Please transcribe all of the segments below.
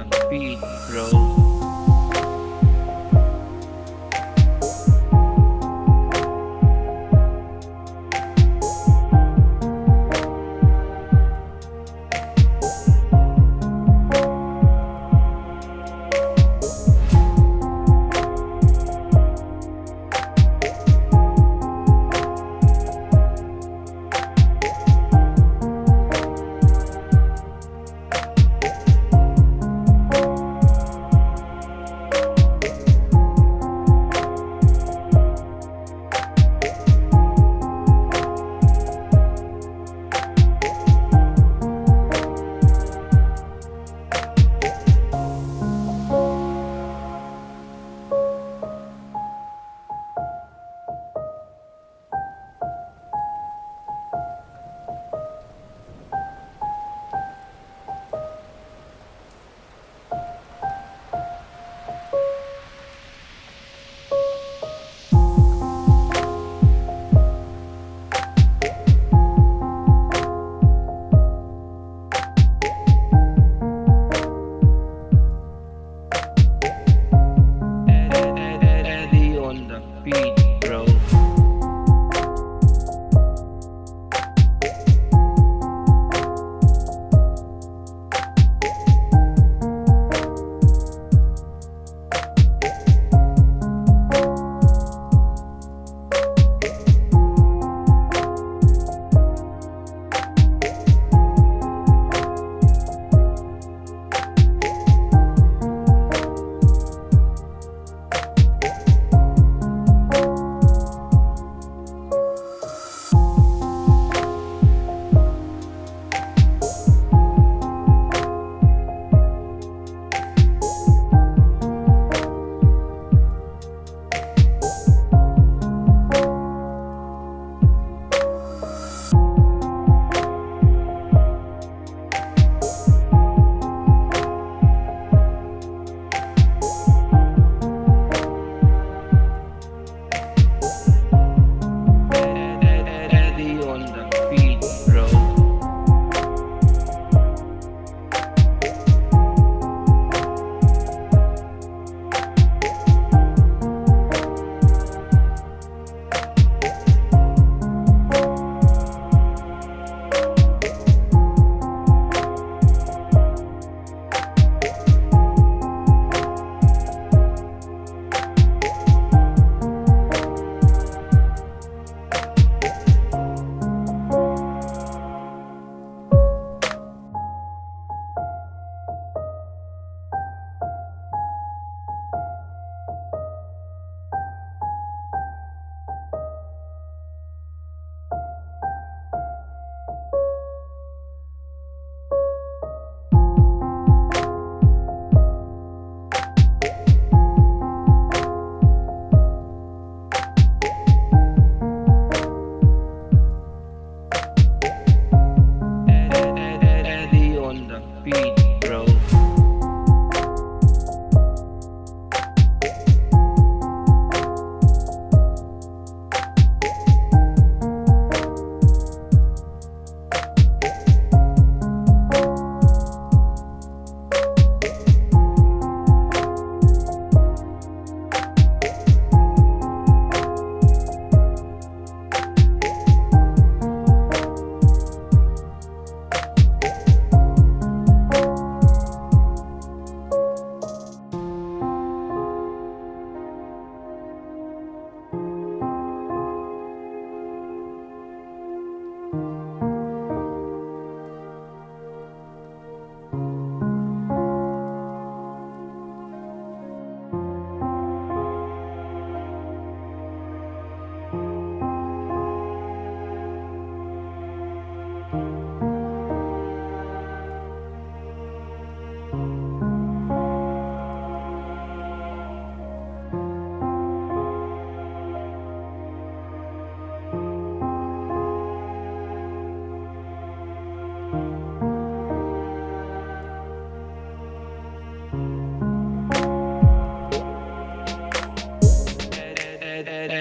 on the beat, bro.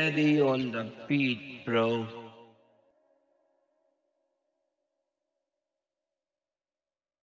Eddie on the beat, bro.